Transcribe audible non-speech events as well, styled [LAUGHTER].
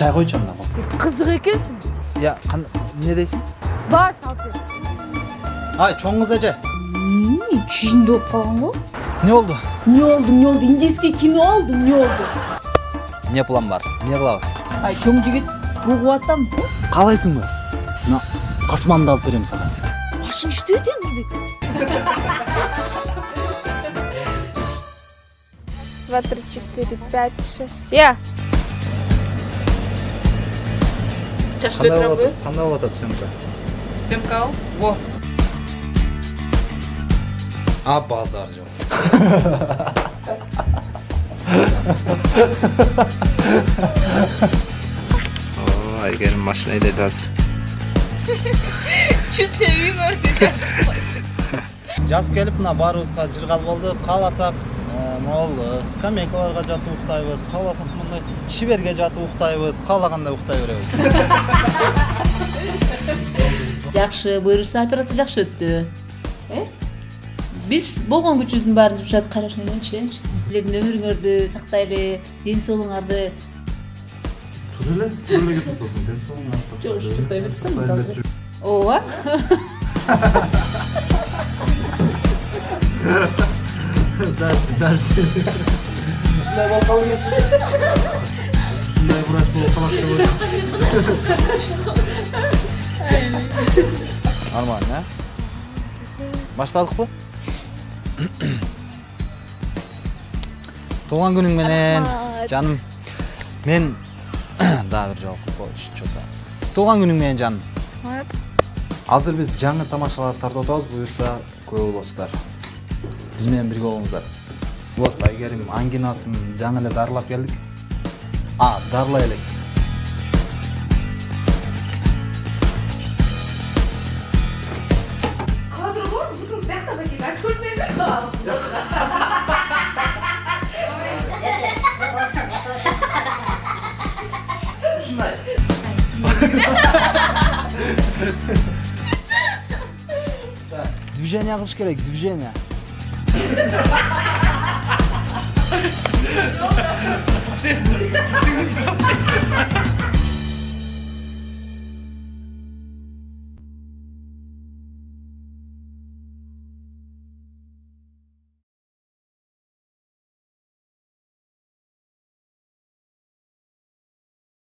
чай койчу анда кол Кызык экенсиң. я кан- эмне дейсиң Бас алып бер. ай чоң кыз эже Эмне чүйүндө болуп калган го? эмне болду Не oldu, не oldu? Индийский кино oldu, не oldu? эмне план бар эмне кылабыз ай чоң жигит бугуп атам каалайсыңбы мына асманды алып берем сага Башың иштебейт Нурбек. Два, три, четыре, пять, шесть. Я. кандай болуп атат съемка. Съемка ал во. А базар жок айгерим машина айдайт азыр Чуть ли үй көрдү. жаз келип мына баарыбызга жыргал болду кааласак могул э, скамейкаларга [LAUGHS] жатып уктайбыз кааласак мындай шиберге жатып уктайбыз каалагандай уктай беребиз жакшы буюрса операция жакшы өттү э? Биз болгон күчүбүздүн баарын жумшадык кайрашын ойлончу э билетін өмүрүңөрдү сактайлы ден соолугуңарды тура эле кетип атасың ден соолугуңарды Жок, ушу ооба дальше дальше. Ушундай болуп калды ушундай врач болуп калат деп ойлойм нормально э баштадыкпы туулган күнүң менен Рахмат. жаным. Мен [COUGHS] дагы бир жолу коюш что то туулган күнүң менен жаным. Азыр биз жаңы тамашалар тартып атабыз буюрса күбө болосуздар биз менен бирге болуңуздар вот айгерим ангинасын жаңы эле дарылап келдик. А дарылай элекпиз Қазір болмаса бұтыңыз бияқта бәкең емес ушундай движение кылыш керек движение. Ha ha ha ha!